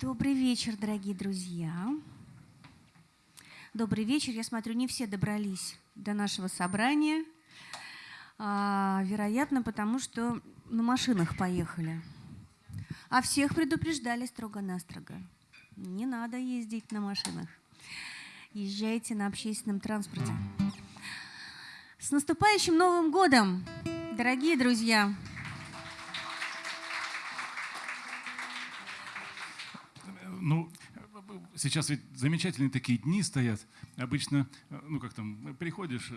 Добрый вечер, дорогие друзья. Добрый вечер. Я смотрю, не все добрались до нашего собрания. А, вероятно, потому что на машинах поехали. А всех предупреждали строго-настрого. Не надо ездить на машинах. Езжайте на общественном транспорте. С наступающим Новым годом, дорогие друзья! Сейчас ведь замечательные такие дни стоят. Обычно, ну как там, приходишь,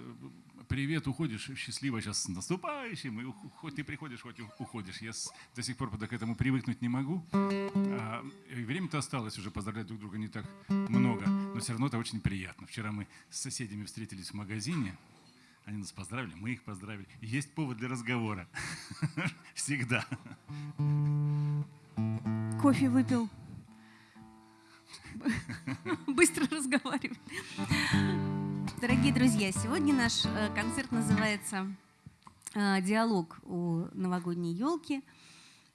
привет, уходишь, счастливо сейчас с наступающим, и хоть ты приходишь, хоть уходишь. Я до сих пор к этому привыкнуть не могу. А, Время-то осталось уже, поздравлять друг друга не так много, но все равно это очень приятно. Вчера мы с соседями встретились в магазине, они нас поздравили, мы их поздравили. Есть повод для разговора. Всегда. Кофе выпил. Быстро разговаривает. Дорогие друзья, сегодня наш э, концерт называется э, «Диалог у новогодней елки».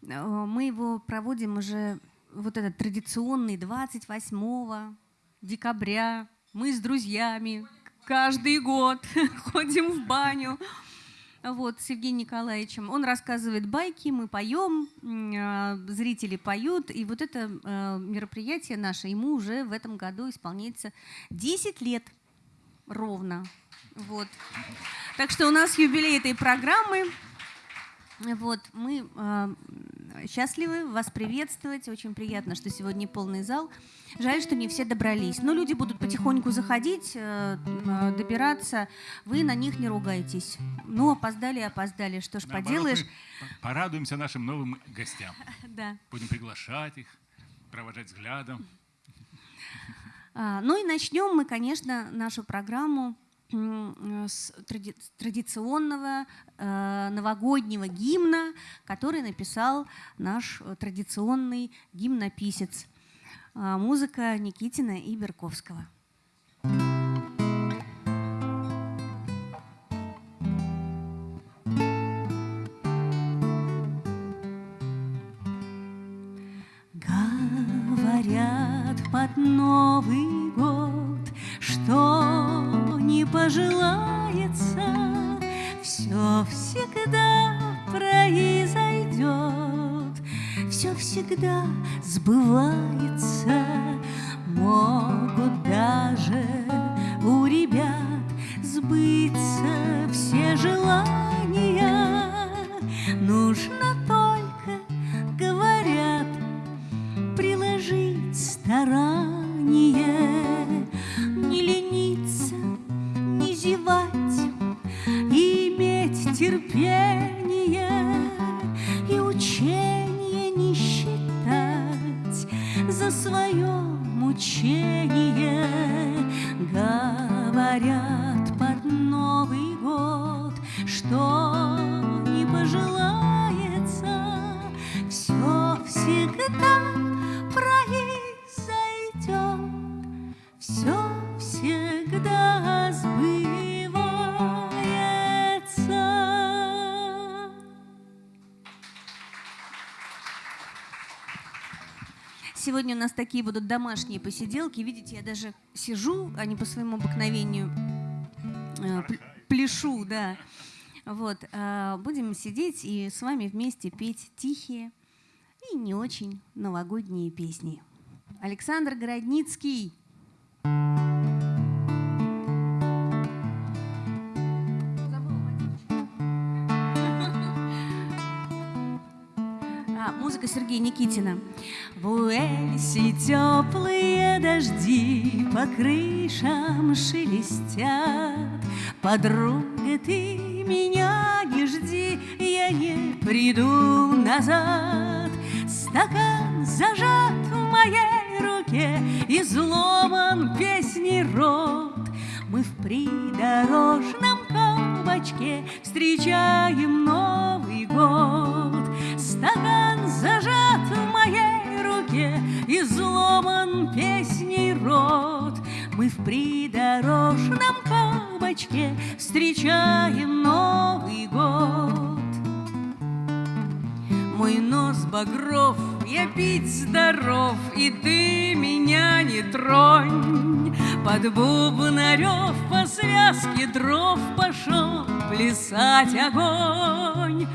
Э, мы его проводим уже вот этот традиционный 28 декабря. Мы с друзьями каждый год ходим в баню вот, с Евгением Николаевичем. Он рассказывает байки, мы поем, зрители поют. И вот это мероприятие наше, ему уже в этом году исполняется 10 лет ровно. Вот. Так что у нас юбилей этой программы. Вот, мы э, счастливы вас приветствовать. Очень приятно, что сегодня полный зал. Жаль, что не все добрались. Но люди будут потихоньку заходить, э, добираться. Вы на них не ругайтесь. Ну, опоздали, опоздали. Что ж Наоборот, поделаешь. Порадуемся нашим новым гостям. Да. Будем приглашать их, провожать взглядом. А, ну и начнем мы, конечно, нашу программу с традиционного э, новогоднего гимна, который написал наш традиционный гимнописец. Музыка Никитина и Берковского. Говорят под Новый год, пожелается, все всегда произойдет, все всегда сбывается. Могут даже у ребят сбыться все желания. Сегодня у нас такие будут домашние посиделки. Видите, я даже сижу, а не по своему обыкновению э, пл- пляшу, да. Вот, э, будем сидеть и с вами вместе петь тихие и не очень новогодние песни. Александр Городницкий. Музыка Сергея Никитина. В Уэльсе теплые дожди по крышам шелестят. Подруга, ты меня не жди, я не приду назад. Стакан зажат в моей руке, изломан песни рот. Мы в придорожном кабачке встречаем Новый год. Стакан зажат в моей руке, изломан песней рот. Мы в придорожном кабачке встречаем Новый год. Мой нос багров, я пить здоров, и ты меня не тронь. Под бубнарев по связке дров пошел плясать огонь.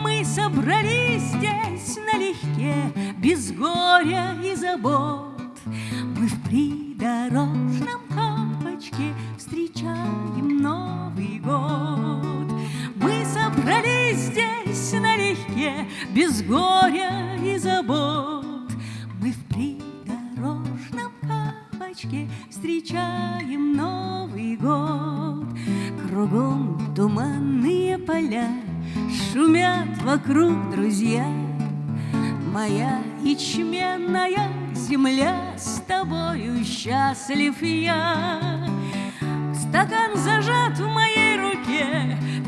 Мы собрались здесь налегке, без горя и забот. Мы в придорожном капочке встречаем Новый год. Мы собрались здесь налегке, без горя и забот. Мы в придорожном капочке встречаем Новый год. Кругом туманные поля, шумят вокруг друзья. Моя ячменная земля, с тобою счастлив я. Стакан зажат в моей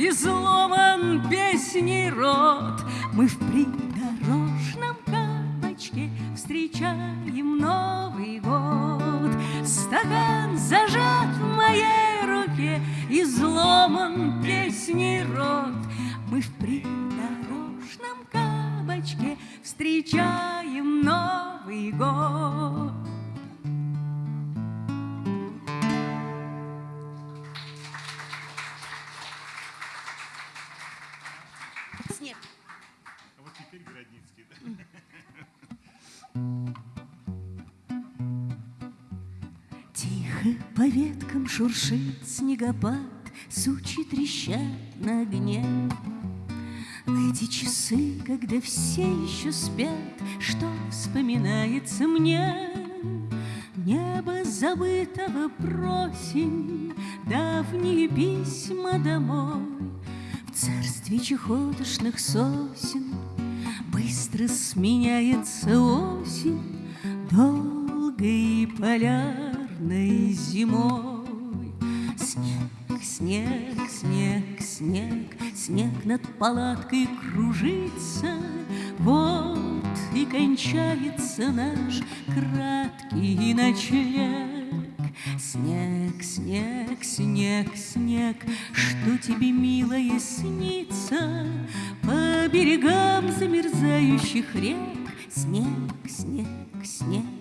и сломан песней рот. Мы в придорожном капочке встречаем Новый год. Стакан зажат в моей руке, и сломан песней рот. Мы в придорожном кабачке встречаем Новый год. По веткам шуршит снегопад, Сучи трещат на огне. В эти часы, когда все еще спят, Что вспоминается мне? Небо забытого просень, Давние письма домой. В царстве чехотошных сосен Быстро сменяется осень Долгой полярной зимой. Снег, снег, снег, снег, Снег над палаткой кружится. Вот и кончается наш краткий ночлег. Снег, снег, снег, снег, Что тебе, милое, снится По берегам замерзающих рек? Снег, снег, снег.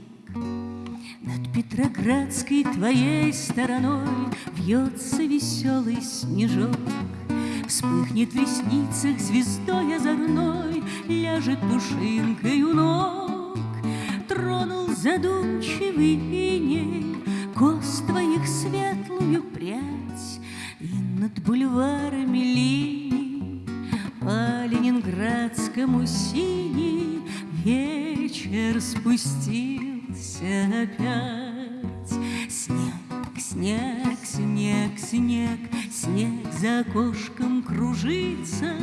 Петроградской твоей стороной Вьется веселый снежок. Вспыхнет в ресницах звездой озорной, Ляжет пушинкой у ног. Тронул задумчивый иней Кос твоих светлую прядь, И над бульварами линий По ленинградскому синий Вечер спустился опять. Снег, снег, снег, снег, за окошком кружится,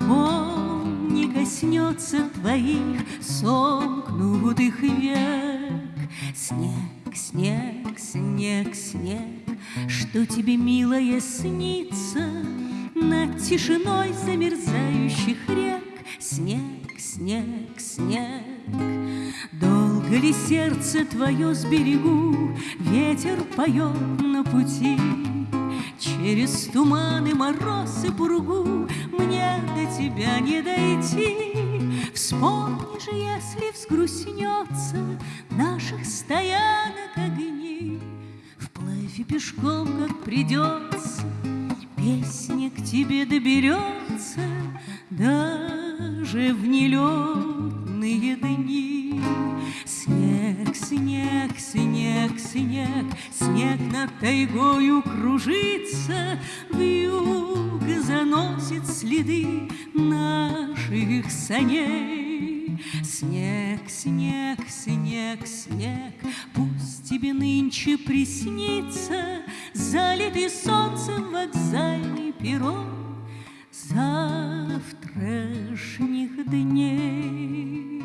Он не коснется твоих сомкнутых век. Снег, снег, снег, снег, Что тебе, милая, снится Над тишиной замерзающих рек? Снег, снег, снег. Долго ли сердце твое сберегу, Ветер поет на пути? Через туманы, мороз и пургу Мне до тебя не дойти. Вспомни же, если взгрустнется Наших стоянок огни, Вплавь и пешком, как придется, Песня к тебе доберется Даже в нелетные дни. Снег, снег, снег, снег, Снег над тайгою кружится, Вьюга заносит следы наших саней. Снег, снег, снег, снег, Пусть тебе нынче приснится Залитый солнцем вокзальный перрон Завтрашних дней.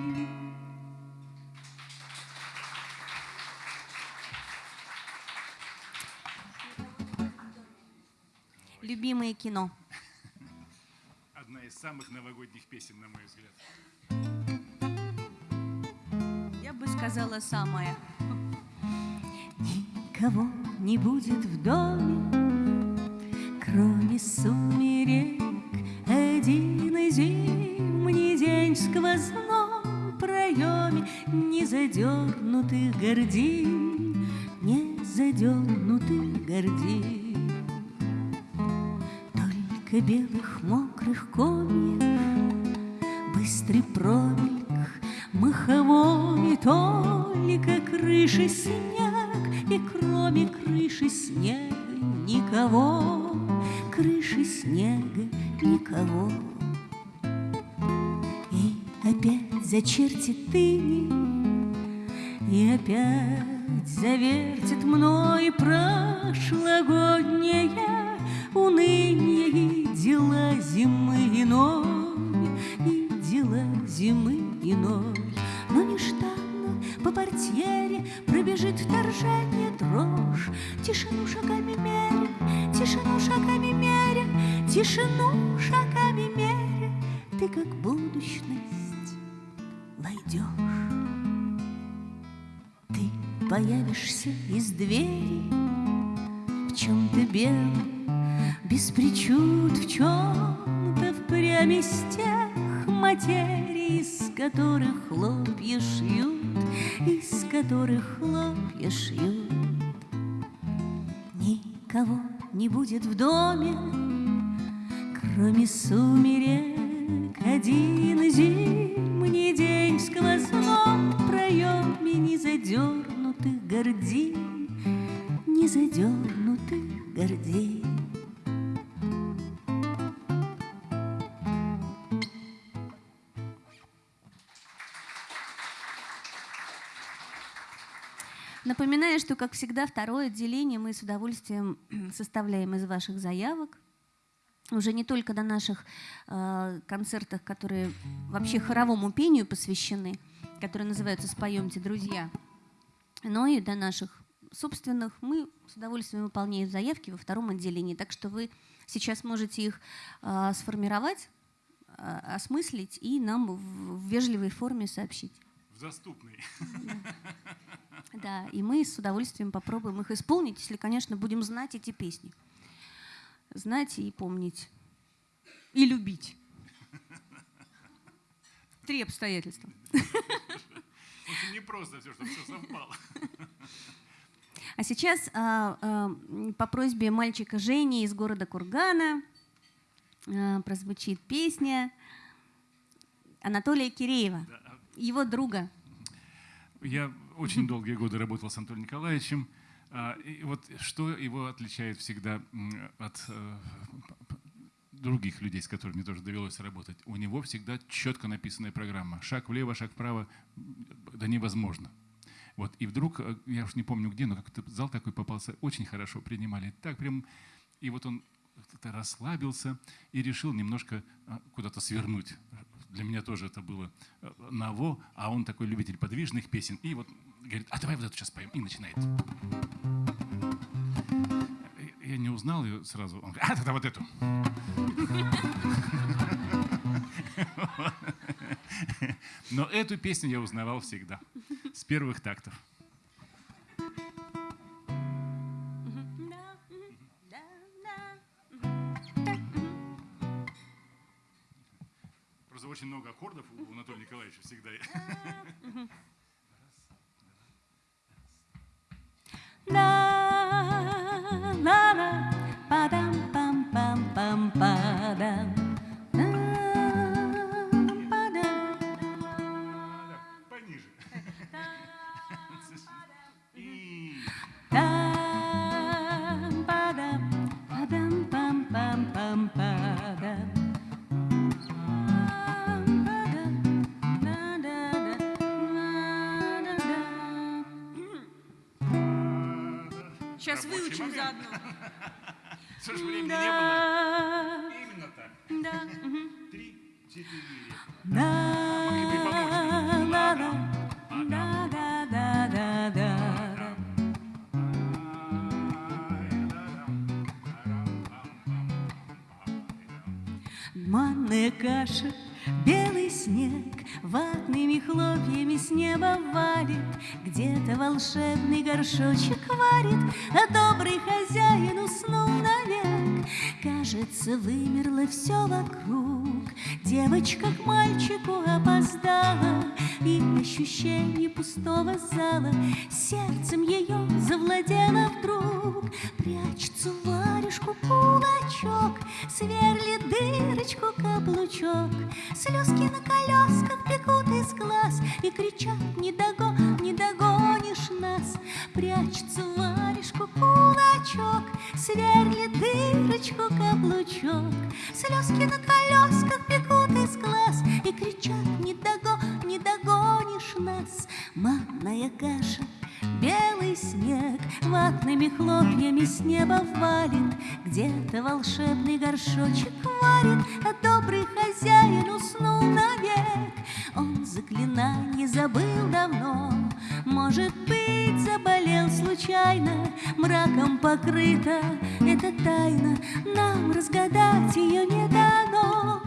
Любимое кино. Одна из самых новогодних песен, на мой взгляд. Я бы сказала самое. Никого не будет в доме, кроме сумерек. Один зимний день сквозной пройдет. задернутых гордин, не задернутых гордин. Только белых мокрых комьев, быстрый промельк маховой, только крыши снег, и кроме крыши снега никого, крыши снега никого. И опять зачертит ты, и опять завертит мной прошлогоднее уныние и дела зимы иной, и дела зимы иной. Но нежданно по портьере пробежит вторжение дрожь, тишину шагами тишину шагами меря, ты как будущность войдешь. Ты появишься из двери в чем-то белом, без причуд, в чем-то впрямь из тех материй, из которых хлопья шьют, из которых хлопья шьют. Никого не будет в доме, кроме сумерек, один зимний день в сквозном проеме незадернутых гордин, незадернутых гордин. Напоминаю, что, как всегда, второе отделение мы с удовольствием составляем из ваших заявок. Уже не только на наших э, концертах, которые вообще хоровому пению посвящены, которые называются «Споемте, друзья», но и до наших собственных. Мы с удовольствием выполняем заявки во втором отделении, так что вы сейчас можете их э, сформировать, э, осмыслить и нам в, в вежливой форме сообщить. В доступной. Да, и мы с удовольствием попробуем их исполнить, если, конечно, будем знать эти песни. Знать и помнить. И любить. Три обстоятельства. Очень непросто все, чтобы все совпало. А сейчас а, а, по просьбе мальчика Жени из города Кургана а, прозвучит песня Анатолия Киреева, его друга. Я очень долгие годы работал с Анатолием Николаевичем. А, И вот что его отличает всегда от э, других людей, с которыми тоже довелось работать, у него всегда четко написанная программа. Шаг влево, шаг вправо, да невозможно. Вот. И вдруг, э, я уж не помню где, но как-то зал такой попался, очень хорошо принимали. Так прям, и вот он как-то расслабился и решил немножко а, куда-то свернуть. Для меня тоже это было э, ново, а он такой любитель подвижных песен. И вот говорит, а давай вот эту сейчас поем. И начинает. Я не узнал ее сразу. Он говорит, а тогда вот эту. Но эту песню я узнавал всегда. С первых тактов. Просто очень много аккордов у Анатолия Николаевича всегда. la la la ba dum bum bum bum ba Сейчас выучим момент. заодно. Же времени не было. Именно так. Да. Три, четыре. Да, Могли бы помочь. да, да, да, да, да, да, да. Манная каша белый снег Ватными хлопьями с неба валит Где-то волшебный горшочек варит А добрый хозяин уснул навек. Кажется, вымерло все вокруг. Девочка к мальчику опоздала И ощущение пустого зала Сердцем ее завладело вдруг. Прячется варежку кулачок Сверлит дырочку каблучок. Слезки на колесках бегут из глаз И кричат «Не догон, не догонишь нас!» Прячется варежку кулачок Сверлит дырочку каблучок Слезки на колесках бегут из глаз И кричат «Не догон, не догонишь нас!» Манная каша Белый снег ватными хлопьями с неба валит, Где-то волшебный горшочек варит, А добрый хозяин уснул навек. Он заклинание забыл давно, Может быть, заболел случайно, Мраком покрыта эта тайна, Нам разгадать ее не дано.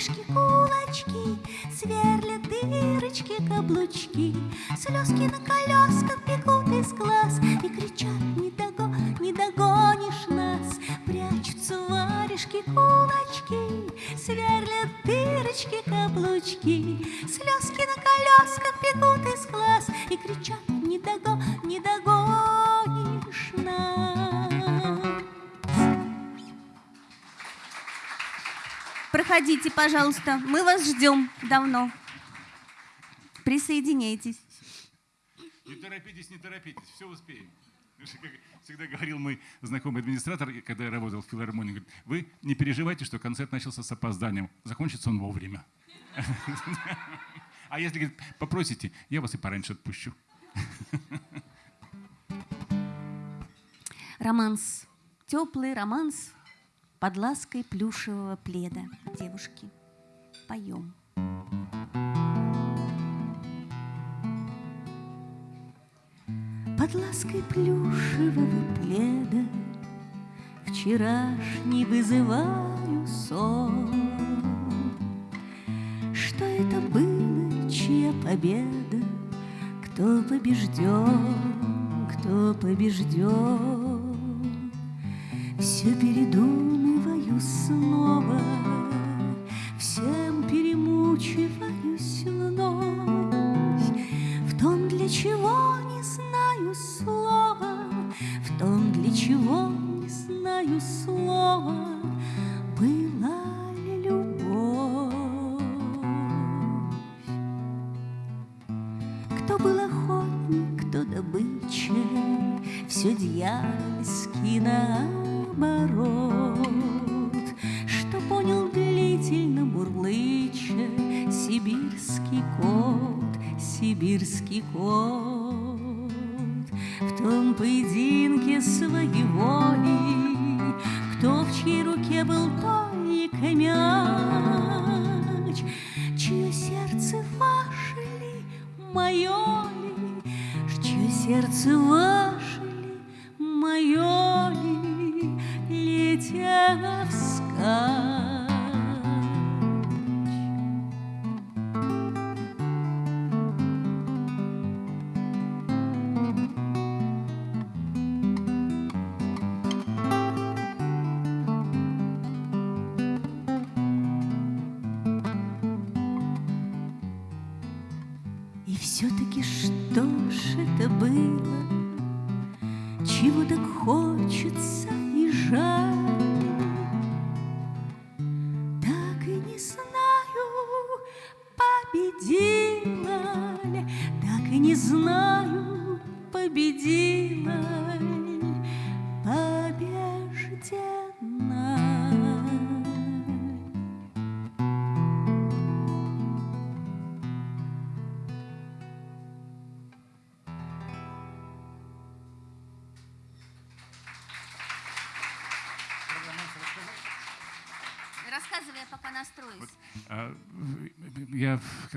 Варежки, кулачки, Сверлят дырочки, каблучки, Слезки на колесках бегут из глаз И кричат «Не, дого, не догонишь нас!» Прячутся варежки, кулачки, Сверлят дырочки, каблучки, Слезки на колесках бегут из глаз И кричат «Не, дого, не догонишь Проходите, пожалуйста, мы вас ждем давно. Присоединяйтесь. Не торопитесь, не торопитесь, все успеем. Как всегда говорил мой знакомый администратор, когда я работал в филармонии, говорит, вы не переживайте, что концерт начался с опозданием, закончится он вовремя. А если говорит, попросите, я вас и пораньше отпущу. Романс. Теплый романс под лаской плюшевого пледа. Девушки, поем. Под лаской плюшевого пледа Вчерашний вызываю сон. Что это было, чья победа? Кто побежден, кто побежден? Все передумываю снова, Всем перемучиваюсь вновь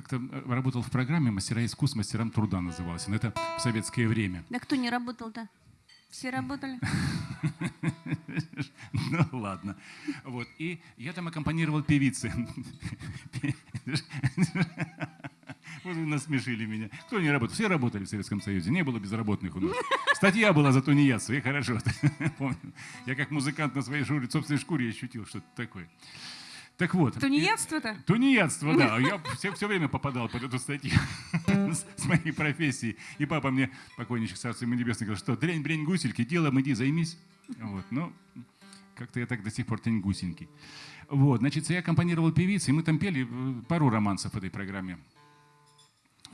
как-то работал в программе «Мастера искусств, мастерам труда» назывался. Но это в советское время. Да кто не работал-то? Все работали? Ну ладно. Вот. И я там аккомпанировал певицы. Вот вы насмешили меня. Кто не работал? Все работали в Советском Союзе. Не было безработных у нас. Статья была за тунеядство, и хорошо. Помню. Я как музыкант на своей шкуре, собственной шкуре ощутил что-то такое. Так вот. Тунеядство-то? Тунеядство, да. Я все, все время попадал под эту статью с, с моей профессией. И папа мне, покойничек царство ему небесное, говорил, что дрянь, брень, гусельки, делом иди, займись. Вот, ну, как-то я так до сих пор тень гусенький. Вот, значит, я аккомпанировал певицы, и мы там пели э, пару романсов в этой программе.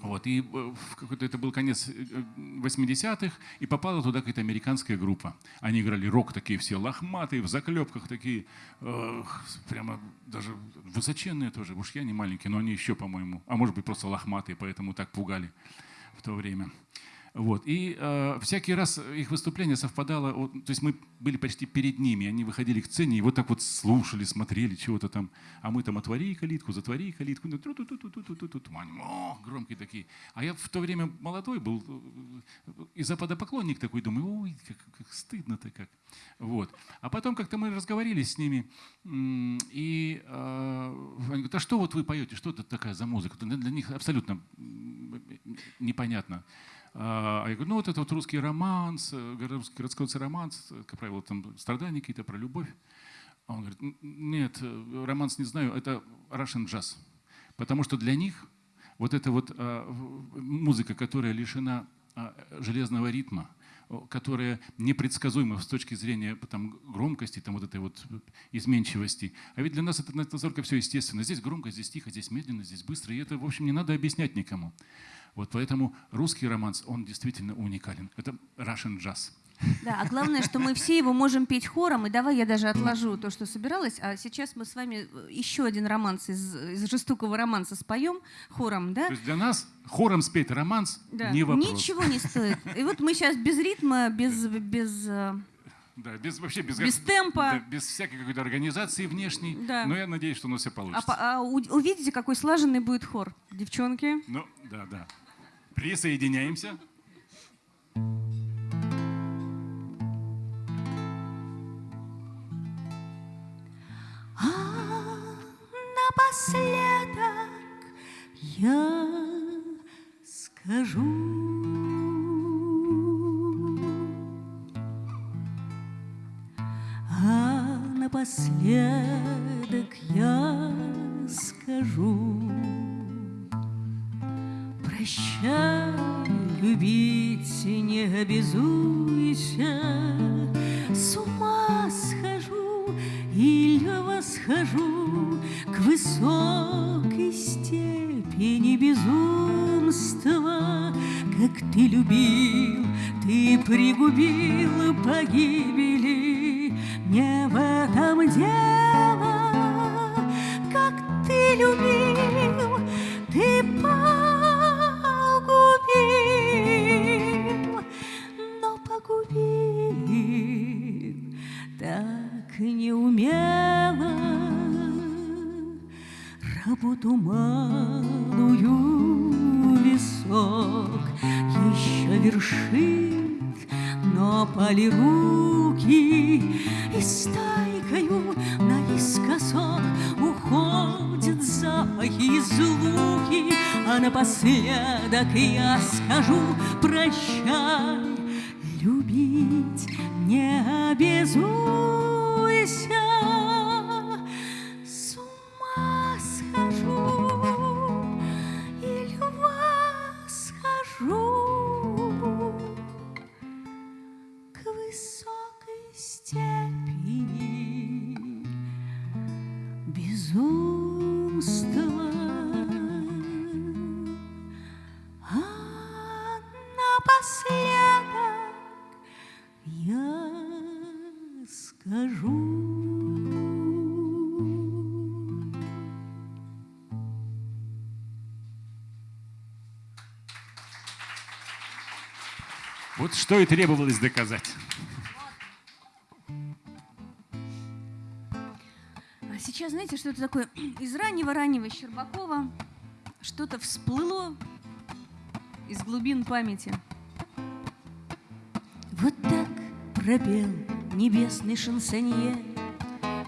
Вот, и э, какой-то это был конец 80-х, э, и попала туда какая-то американская группа. Они играли рок такие все лохматые, в заклепках такие, э, прямо даже высоченные тоже. Уж я не маленький, но они еще, по-моему, а может быть просто лохматые, поэтому так пугали в то время. Вот. И э, всякий раз их выступление совпадало, вот, то есть мы были почти перед ними, они выходили к сцене и вот так вот слушали, смотрели чего-то там, а мы там отвори калитку, затвори калитку, ну, тру -ту -ту -ту -ту -ту о, громкие такие. А я в то время молодой был, и западопоклонник такой, думаю, ой, как, как стыдно-то как. Вот. А потом как-то мы разговаривали с ними, и э, они говорят, а что вот вы поете, что это такая за музыка? Для них абсолютно непонятно. А я говорю, ну вот это вот русский романс, э, городской романс, э, как правило, там страдания какие-то про любовь. А он говорит, нет, э, романс не знаю, это Russian jazz. Потому что для них вот эта вот а, музыка, которая лишена а, железного ритма, которая непредсказуема с точки зрения там, громкости, там, вот этой вот изменчивости. А ведь для нас это настолько все естественно. Здесь громко, здесь тихо, здесь медленно, здесь быстро. И это, в общем, не надо объяснять никому. Вот поэтому русский романс, он действительно уникален. Это Russian jazz. Да, а главное, что мы все его можем петь хором. И давай я даже отложу то, что собиралась. А сейчас мы с вами еще один романс из, из жестокого романса споем хором, да? То есть для нас хором спеть романс да. не вопрос. Ничего не стоит. И вот мы сейчас без ритма, без... без э, да, без, вообще без, без темпа. Да, без всякой какой-то организации внешней. Да. Но я надеюсь, что у нас все получится. А, а увидите, какой слаженный будет хор, девчонки. Ну, да, да. Присоединяемся. А напоследок я скажу. Не что и требовалось доказать. А сейчас, знаете, что это такое? Из раннего-раннего Щербакова что-то всплыло из глубин памяти. Вот так пропел небесный шансонье.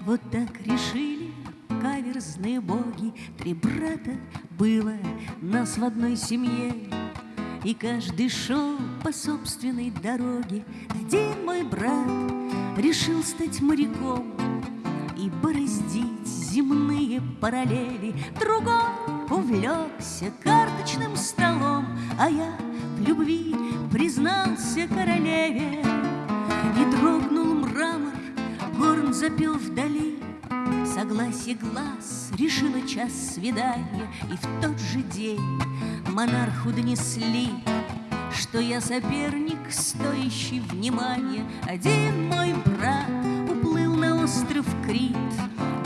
Вот так решили каверзные боги. Три брата было нас в одной семье. И каждый шел по собственной дороге. Один мой брат решил стать моряком И бороздить земные параллели. Другой увлекся карточным столом, А я в любви признался королеве. Запел вдали, Согласие глаз решило час свидания, И в тот же день монарху донесли, Что я соперник, стоящий внимания. Один мой брат уплыл на остров Крит,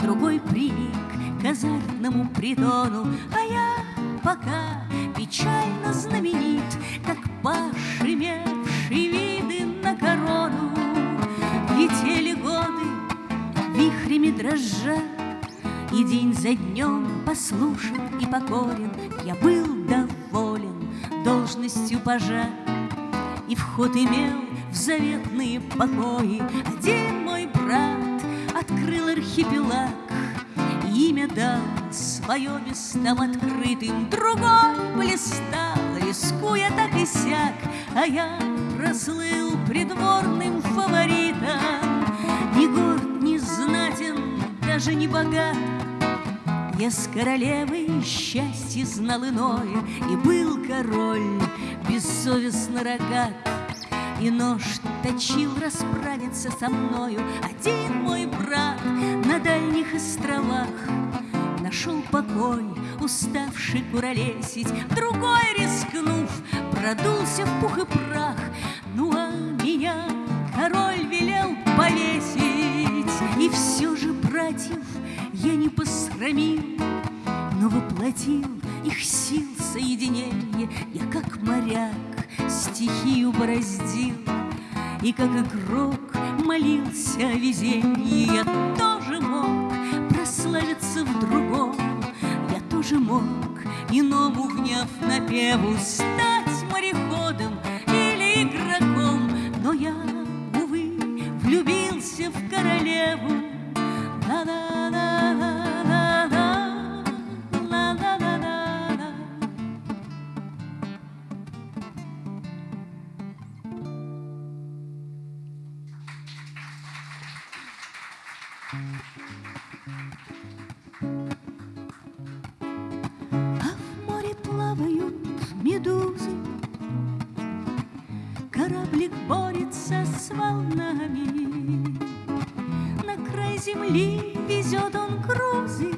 Другой приник к азартному притону, А я пока печально знаменит, Как дрожа, И день за днем послушен и покорен. Я был доволен должностью пажа. И вход имел в заветные покои. Один мой брат открыл архипелаг. Имя дал свое местам открытым. Другой блистал, рискуя так и сяк. А я прослыл придворным фаворитом. Ни горд, даже не богат. Я с королевой счастье знал иное И был король бессовестно рогат. И нож точил расправиться со мною Один мой брат на дальних островах. Нашел покой, уставший куролесить Другой, рискнув, продулся в пух и прах братьев я не посрамил Но воплотил их сил соединение. Я как моряк стихию бороздил И как игрок молился о везении. Я тоже мог прославиться в другом Я тоже мог иному вняв напеву Стать мореходом или игроком. Но я, увы, влюбился в королеву земли везет он грузы,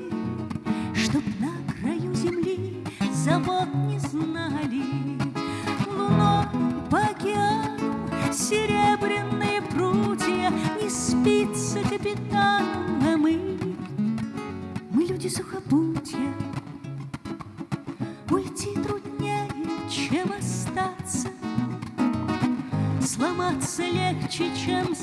Чтоб на краю земли завод не знали. Луной по океану серебряные прутья Не спится капитану, а мы, мы люди сухопутья, Уйти труднее, чем остаться, Сломаться легче, чем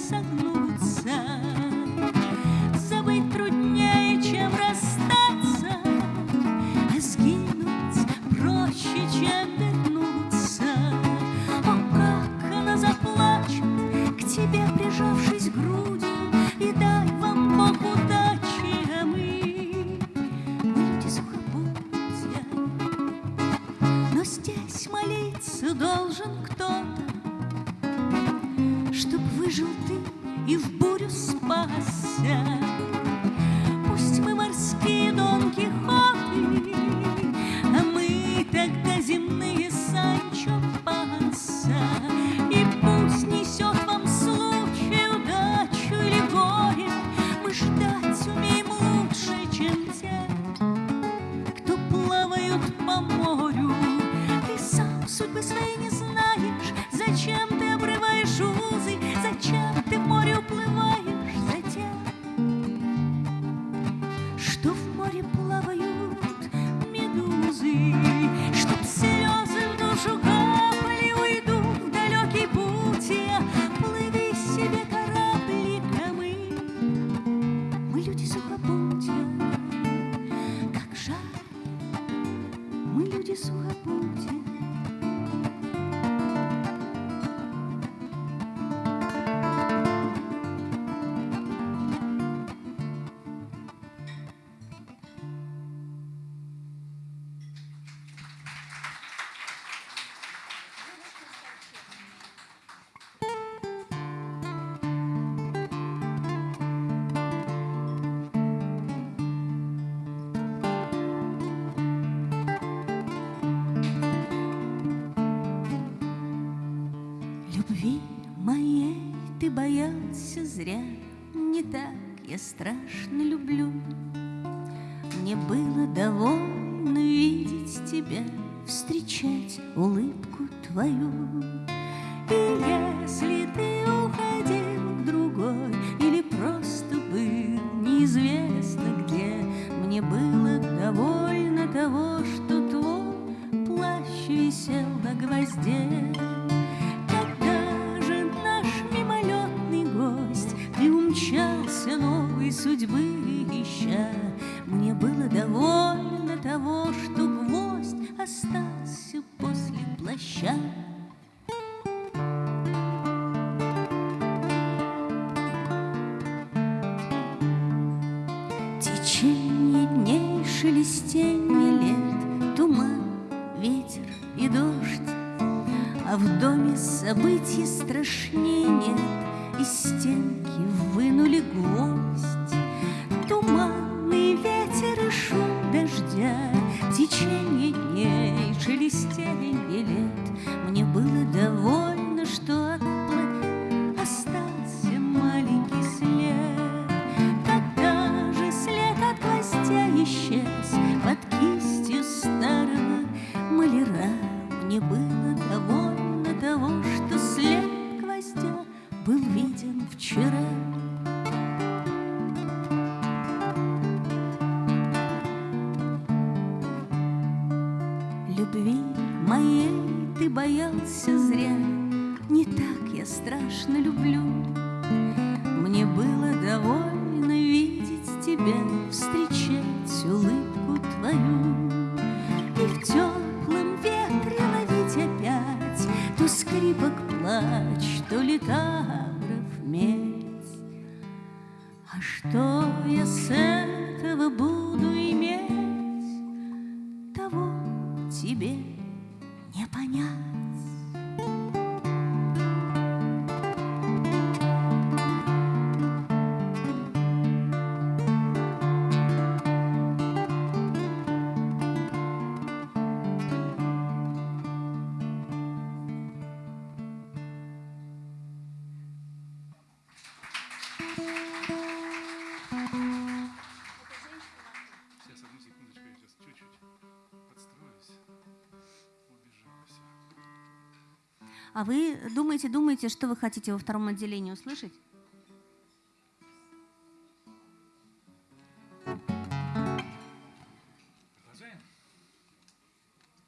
вы думаете, думаете, что вы хотите во втором отделении услышать?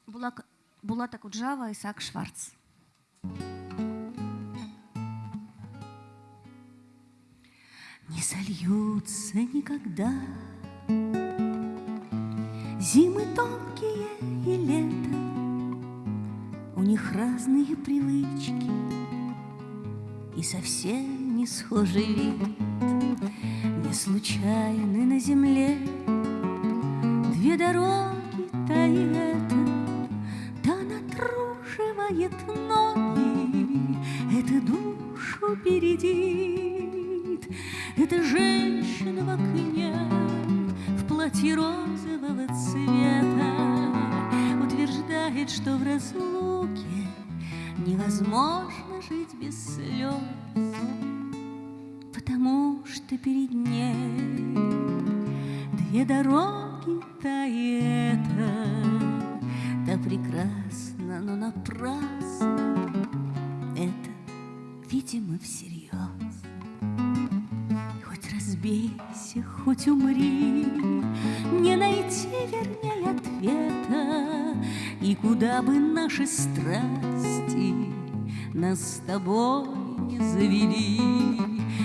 Булак, Булата Куджава, Исаак Шварц. Не сольются никогда Зимы тонкие и лето них разные привычки И совсем не схожий вид. Не случайны на земле Две дороги, та и эта Та натруживает ноги. Это душу бередит Это женщина в окне В платье розового цвета Утверждает, что в разлуке Невозможно жить без слез Потому что перед ней Две дороги, та и эта, Та прекрасна, но напрасно. Это, видимо, всерьез. Хоть разбейся, хоть умри, куда бы наши страсти Нас с тобой не завели,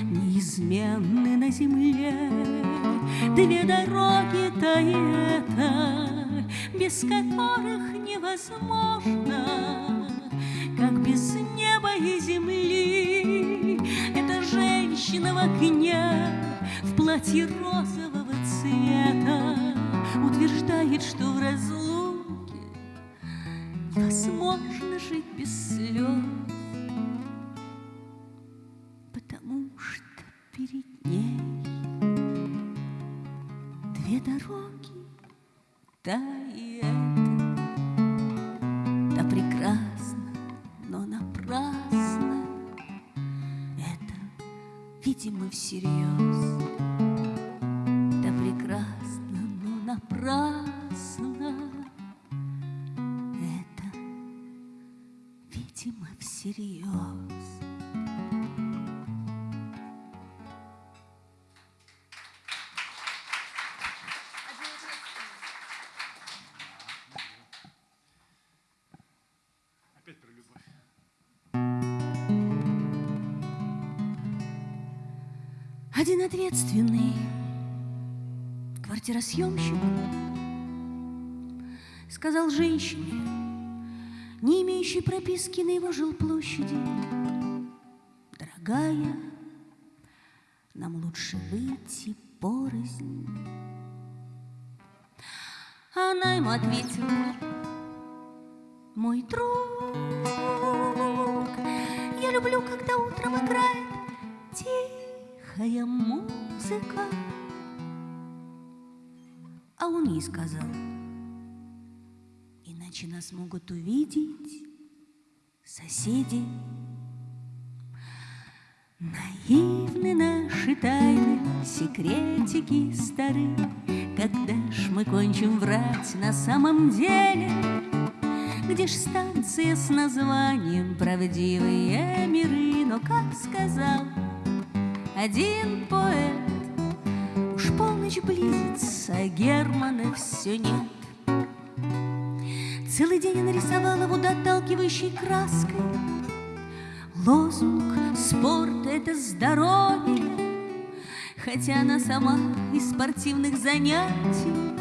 Неизменны на земле Две дороги, та и эта, Без которых невозможно, Как без неба и земли. Это женщина в окне В платье розового цвета Утверждает, что в разлуке Невозможно жить без слез Потому что перед ней Две дороги, та и эта, Та прекрасна, но напрасно. Это, видимо, всерьез. всерьез. Один ответственный квартиросъемщик сказал женщине, имеющей прописки на его жилплощади, «Дорогая, нам лучше выйти порознь». Она ему ответила, «Мой друг, я люблю, когда утром играет тихая музыка». А он ей сказал, иначе нас могут увидеть соседи. Наивны наши тайны, секретики стары, Когда ж мы кончим врать на самом деле? Где ж станция с названием «Правдивые миры»? Но, как сказал один поэт, Уж полночь близится, а Германа все нет. Целый день я нарисовала водоотталкивающей краской Лозунг «Спорт — это здоровье», Хотя она сама из спортивных занятий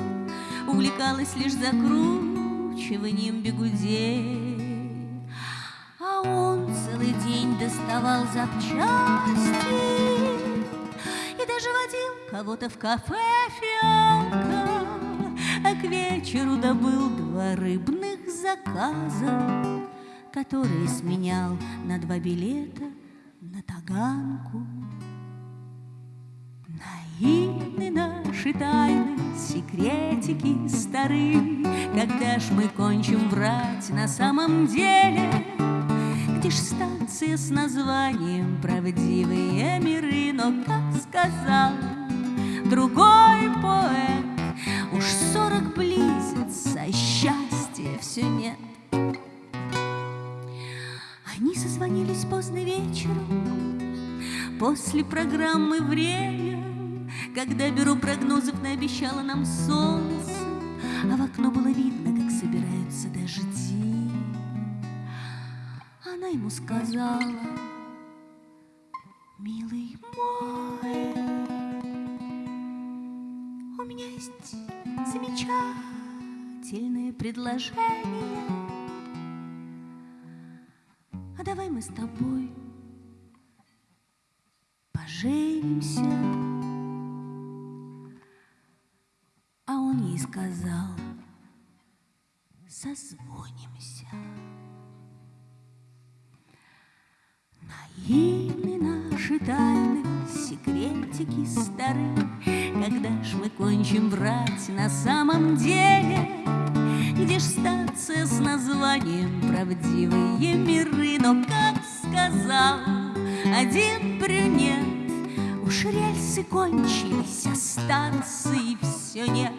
Увлекалась лишь закручиванием бегудей. А он целый день доставал запчасти И даже водил кого-то в кафе «Фиалка», А к вечеру добыл два рыбных заказа Которые сменял на два билета на Таганку. Наивны наши тайны, секретики стары, Когда ж мы кончим врать на самом деле? Где ж станция с названием «Правдивые миры»? Но, как сказал другой поэт, Уж сорок близится, счастья все нет. Они созвонились поздно вечером, После программы «Время», Когда бюро прогнозов наобещало нам солнце, А в окно было видно, как собираются дожди. Она ему сказала, милый мой, У меня есть замечательное предложение. А давай мы с тобой поженимся. А он ей сказал, созвонимся. Наивны наши тайны, секретики стары, Когда ж мы кончим врать на самом деле? Где ж станция с названием «Правдивые миры»? Но, как сказал один брюнет, Уж рельсы кончились, а станции все нет.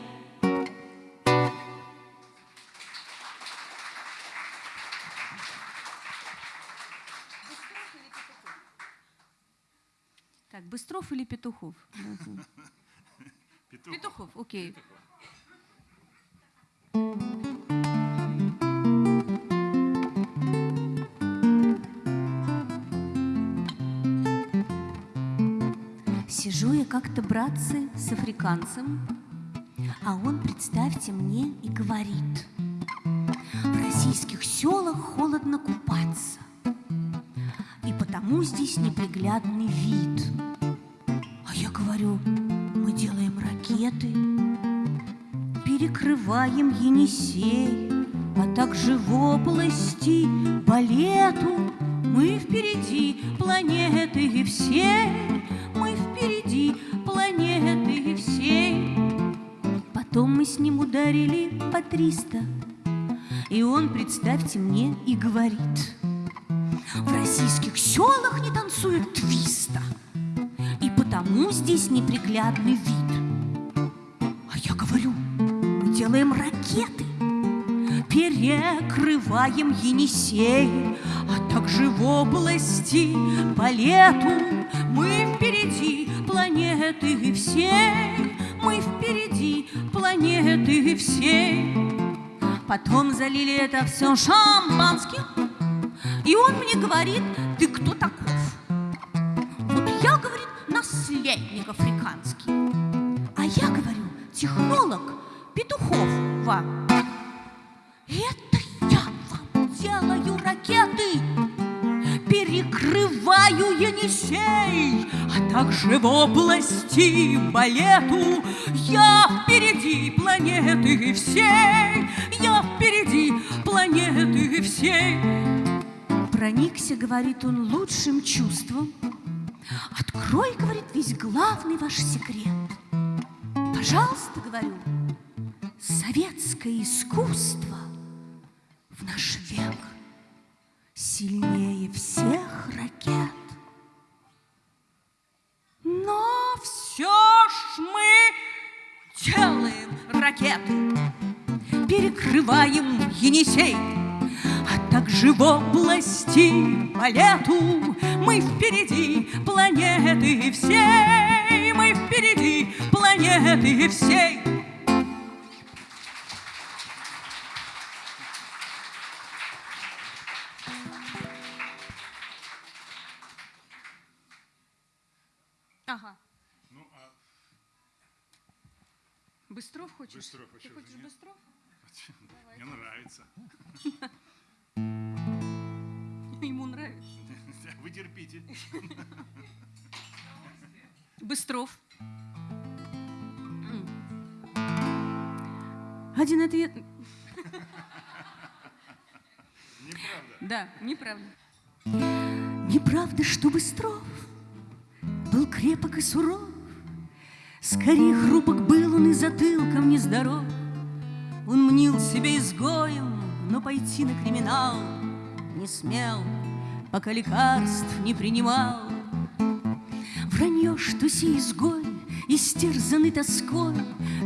Так, Быстров или Петухов? Петухов. Петухов, окей. Сижу я как-то, братцы, с африканцем, а он, представьте мне, и говорит, в российских селах холодно купаться, и потому здесь неприглядный вид. Перекрываем Енисей, а также в области балету мы впереди планеты всей, мы впереди планеты всей. Потом мы с ним ударили по триста, и он, представьте мне, и говорит, в российских селах не танцуют твиста, и потому здесь неприглядный вид. Перекрываем Енисей, а также в области по лету мы впереди планеты всей, мы впереди планеты всей. Потом залили это все шампанским, и он мне говорит, ты кто таков? Также в области балету я впереди планеты всей, я впереди планеты всей. Проникся, говорит он, лучшим чувством. Открой, говорит, весь главный ваш секрет. Пожалуйста, говорю, советское искусство в наш век сильнее всех ракет. Делаем ракеты, перекрываем Енисей, а также в области балету мы впереди планеты всей, мы впереди планеты всей. Ага. Быстров хочешь? Быстров, Ты хочешь? Быстров? мне нравится. Ему нравится. Вы терпите. Быстров. Один ответ. Неправда. Да, неправда. Неправда, что Быстров был крепок и суров, Скорее хрупок был он и затылком нездоров. Он мнил себя изгоем, но пойти на криминал не смел, Пока лекарств не принимал. Вранье, что сей изгой, истерзанный тоской,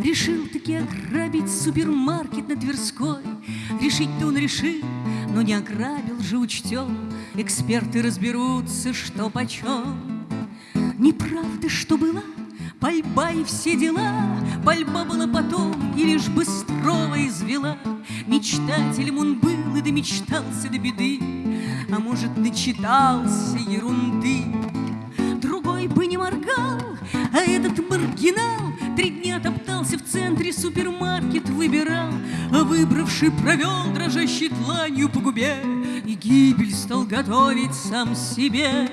Решил таки ограбить супермаркет на Тверской. Решить-то он решил, но не ограбил же учтем. Эксперты разберутся, что почем. Неправда, что была пальба и все дела, Пальба была потом, и лишь Быстрова извела. Мечтателем он был и домечтался до беды, А может, начитался ерунды. Другой бы не моргал, а этот маргинал Три дня топтался в центре, супермаркет выбирал, А выбравший провел дрожащей тланью по губе И гибель стал готовить сам себе.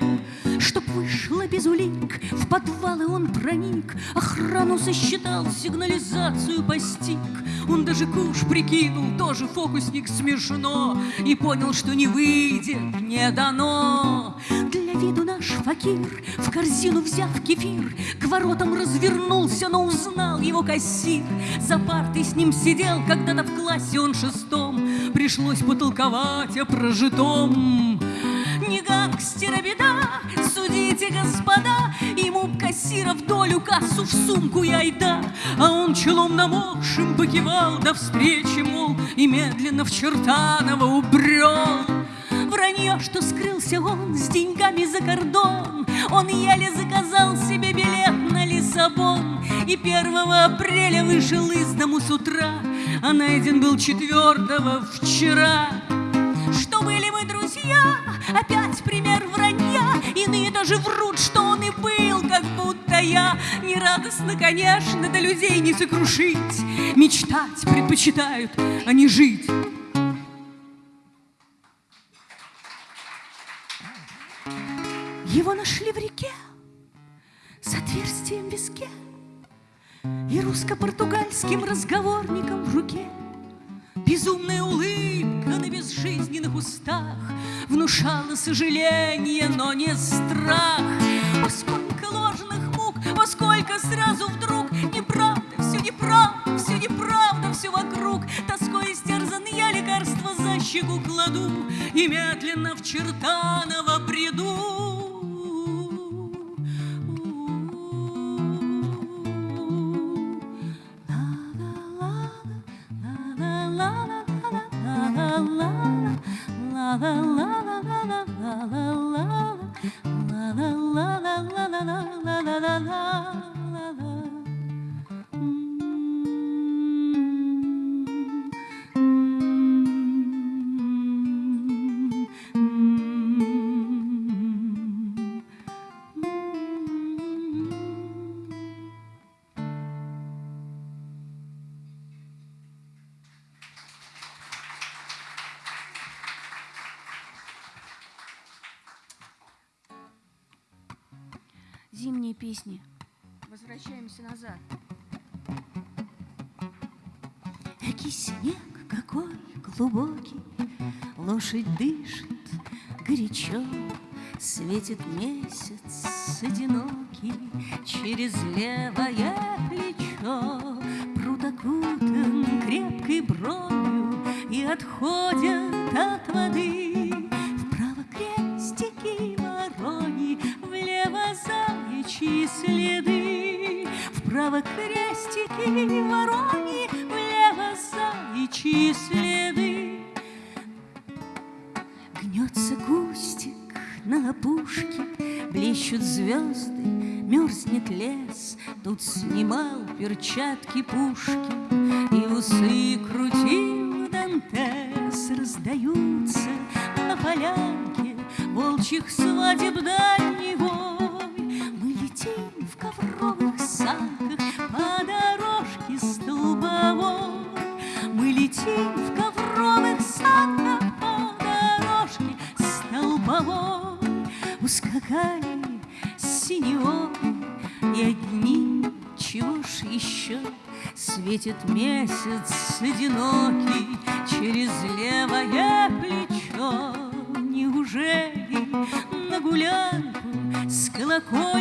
Чтоб вышло без улик, в подвалы он проник, Охрану сосчитал, сигнализацию постиг. Он даже куш прикинул, тоже фокусник смешно, И понял, что не выйдет, не дано. Для виду наш факир, в корзину взяв кефир, К воротам развернулся, но узнал его кассир. За партой с ним сидел, когда-то в классе он шестом, Пришлось потолковать о прожитом. Не гангстера беда, судите, господа, Ему б кассира в долю кассу в сумку и айда, А он челом намокшим покивал до встречи, мол, И медленно в Чертаново убрел. Вранье, что скрылся он с деньгами за кордон, Он еле заказал себе билет на Лиссабон, И 1 апреля вышел из дому с утра, А найден был 4 вчера. Что были мы друзья, опять пример вранья, Иные даже врут, что он и был, как будто я. Нерадостно, конечно, до людей не сокрушить, Мечтать предпочитают, а не жить. Его нашли в реке с отверстием в виске И русско-португальским разговорником в руке. Безумная улыбка на безжизненных устах Внушала сожаление, но не страх. О, сколько ложных мук, о, сколько сразу вдруг Неправда, все неправда, все неправда, все вокруг Тоской истерзан я лекарство за щеку кладу И медленно в Чертаново приду. Песни. Возвращаемся назад. Экий снег какой глубокий, Лошадь дышит горячо, Светит месяц одинокий Через левое плечо Пруд окутан крепкой бронью И отходят крестики ворони Влево заячьи следы Гнется кустик на опушке, Блещут звезды, мерзнет лес. Тут снимал перчатки Пушкин И усы крутил Дантес. Раздаются на полянке Волчьих свадеб дальний Светит месяц одинокий Через левое плечо. Неужели на гулянку С колокольцем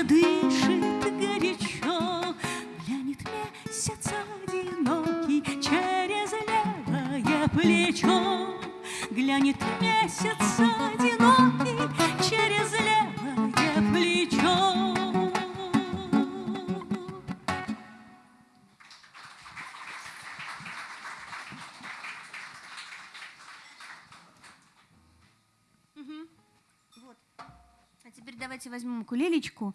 задышит горячо Глянет месяц одинокий Через левое плечо. Глянет месяц одинокий Через левое плечо. А теперь давайте возьмем укулелечку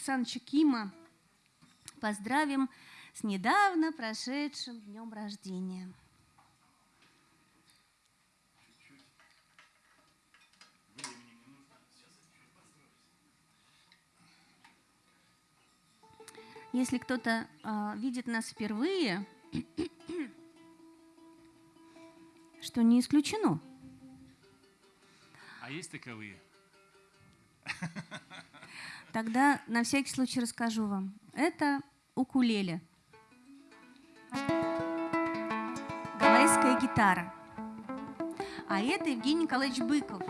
Черсановича Кима поздравим с недавно прошедшим днем рождения. Если кто-то а, видит нас впервые, что не исключено, А есть таковые? Тогда на всякий случай расскажу вам. Это укулеле. Гавайская гитара. А это Евгений Николаевич Быков.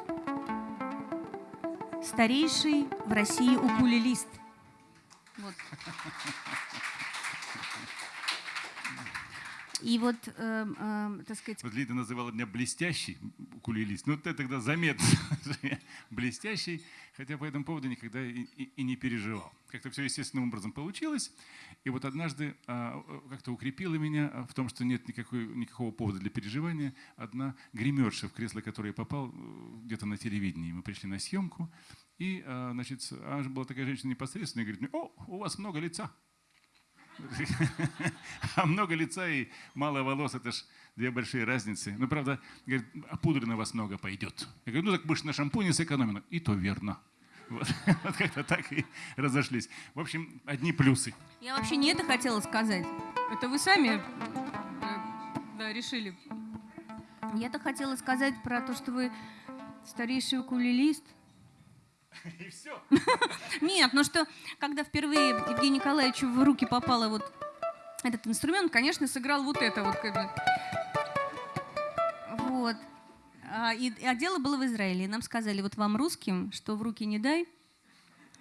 Старейший в России укулелист. Вот. И вот, эм, эм, так сказать, Вот Лида называла меня блестящий укулелист. Ну, это тогда заметно, блестящий, хотя по этому поводу никогда и, и- и не переживал. Как-то все естественным образом получилось. И вот однажды э, как-то укрепила меня а, в том, что нет никакой, никакого повода для переживания. Одна гримерша, в кресло которой я попал э, где-то на телевидении. Мы пришли на съемку, и, а, значит, она же была такая женщина непосредственная, и говорит мне, о, у вас много лица. А много лица и мало волос, это ж две большие разницы. Ну, правда, говорит, а пудры на вас много пойдет. Я говорю, ну так же на шампуне сэкономим. И то верно. Вот, вот как-то так и разошлись. В общем, одни плюсы. Я вообще не это хотела сказать. Это вы сами э, да, решили. Я-то хотела сказать про то, что вы старейший укулелист. И все. Нет, ну что, когда впервые Евгению Николаевичу в руки попало вот этот инструмент, конечно, сыграл вот это вот. Как бы. Вот. А, и, а дело было в Израиле. И нам сказали, вот вам русским, что в руки не дай,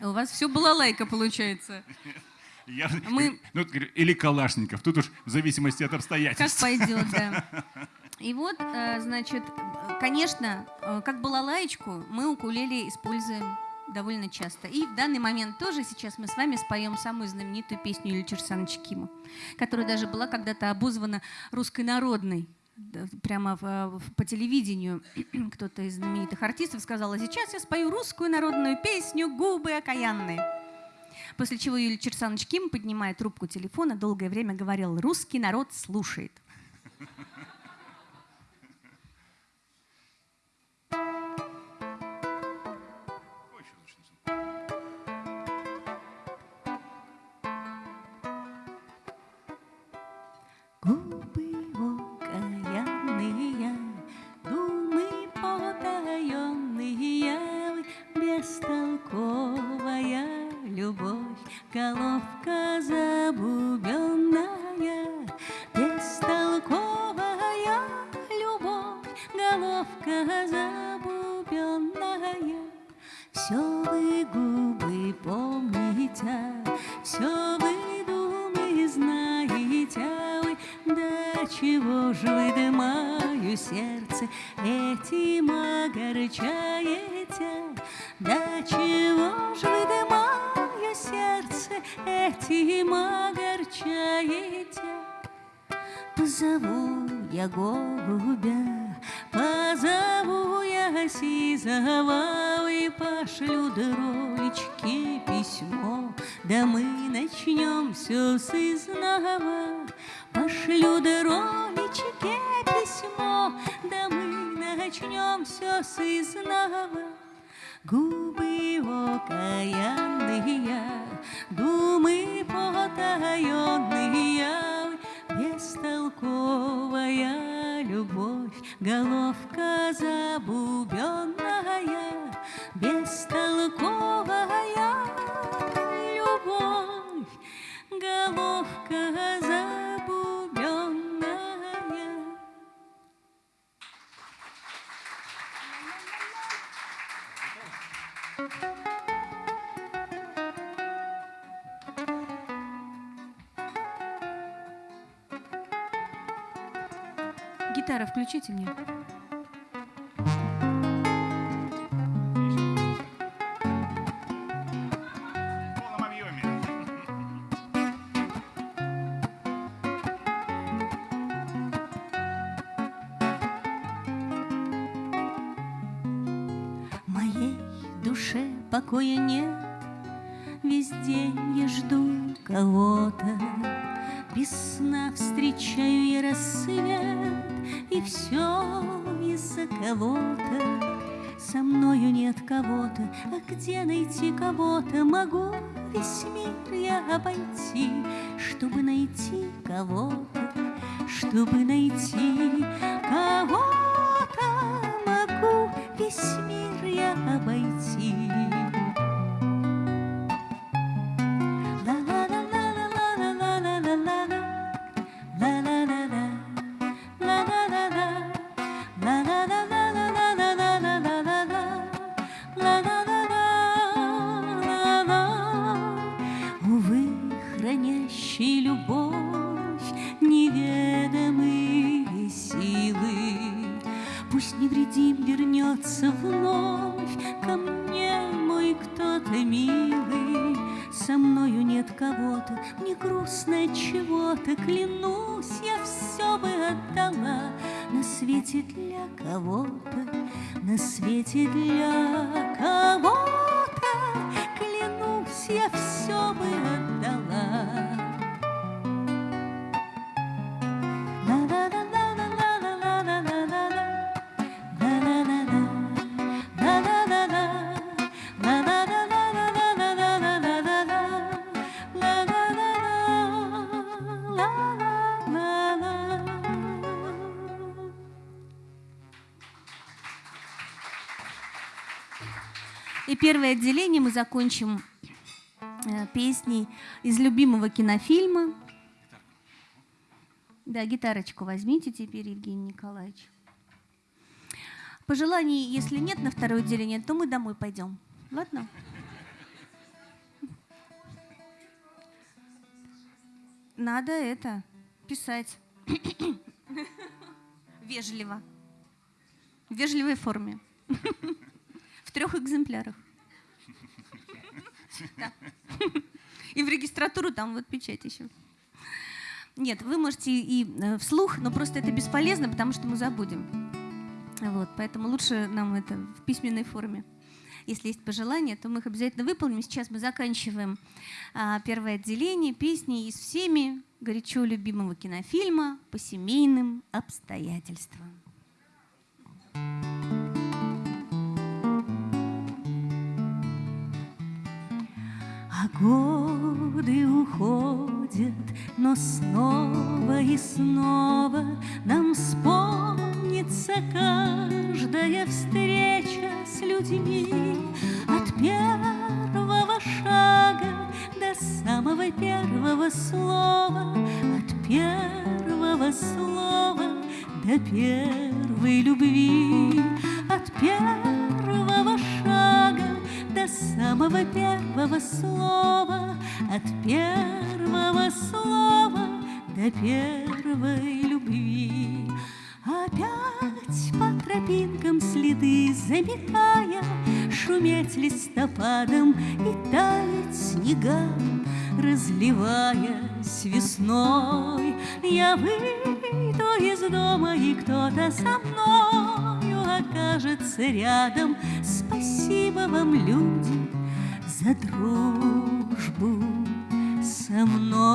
у вас все была лайка получается. Я, Мы... ну, или Калашников, тут уж в зависимости от обстоятельств. Как пойдет, да. И вот, э, значит, конечно, э, как была лаечку, мы укулеле используем довольно часто. И в данный момент тоже сейчас мы с вами споем самую знаменитую песню Ильича Александровича Кима, которая даже была когда-то обозвана русской народной. Прямо в, в, по телевидению кто-то из знаменитых артистов сказал, а сейчас я спою русскую народную песню «Губы окаянные». После чего Юлий Черсанович Ким, поднимая трубку телефона, долгое время говорил «Русский народ слушает». Моря все вы губы помните, все вы думы знаете, вы до чего же вы выдымаю сердце, этим огорчаете, до чего же вы выдымаю сердце, этим огорчаете. Позову я голубя. Позову я сизого и пошлю дролечке письмо, Да мы начнем все с изнова. Пошлю дролечке письмо, Да мы начнем все с изнова. Губы его каянные, думы потаенные, бестолковая любовь, головка забубенная, бестолковая любовь, головка забубенная. Гитара, включите мне. Душе покоя нет, Весь день я жду кого-то, Без встречаю я рассвет, И все из-за кого-то. Со мною нет кого-то, а где найти кого-то? Могу весь мир я обойти, чтобы найти кого-то, чтобы найти кого-то. Могу весь мир я обойти. Первое отделение мы закончим э, песней из любимого кинофильма. Да, гитарочку возьмите теперь, Евгений Николаевич. Пожеланий, если нет на второе отделение, то мы домой пойдем. Ладно? Надо это писать. Вежливо. В вежливой форме. В трех экземплярах. И в регистратуру там вот печать еще. Нет, вы можете и э, вслух, но просто это бесполезно, потому что мы забудем. Вот, поэтому лучше нам это в письменной форме. Если есть пожелания, то мы их обязательно выполним. Сейчас мы заканчиваем а, первое отделение песни из всеми горячо любимого кинофильма по семейным обстоятельствам. А годы уходят, но снова и снова нам вспомнится каждая встреча с людьми. От первого шага до самого первого слова, от первого слова до первой любви, от первого самого первого слова, от первого слова до первой любви. Опять по тропинкам следы заметая, Шуметь листопадом и таять снегам, Разливаясь весной, Я выйду из дома, и кто-то со мною Окажется рядом. Спасибо вам, люди, за дружбу со мной.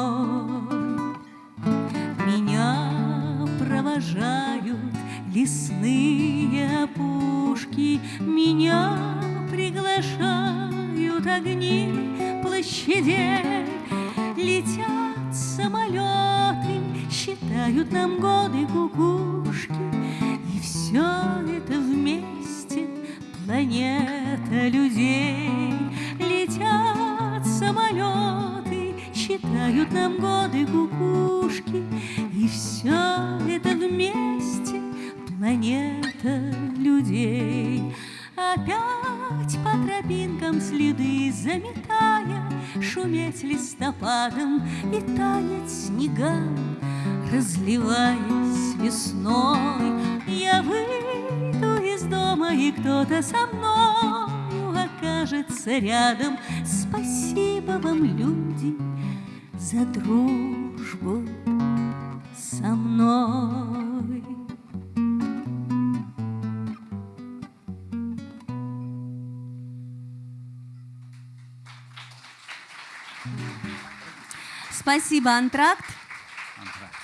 За дружбу со мной. Спасибо, Антракт. Антракт.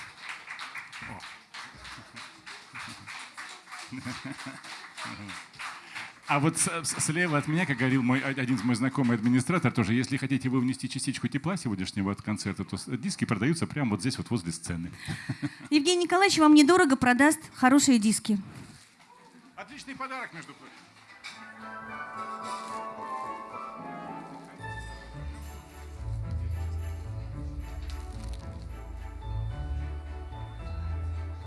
А вот слева от меня, как говорил мой, один из мой знакомый администратор, тоже, если хотите вы внести частичку тепла сегодняшнего от концерта, то диски продаются прямо вот здесь, вот возле сцены. Евгений Николаевич вам недорого продаст хорошие диски. Отличный подарок, между прочим.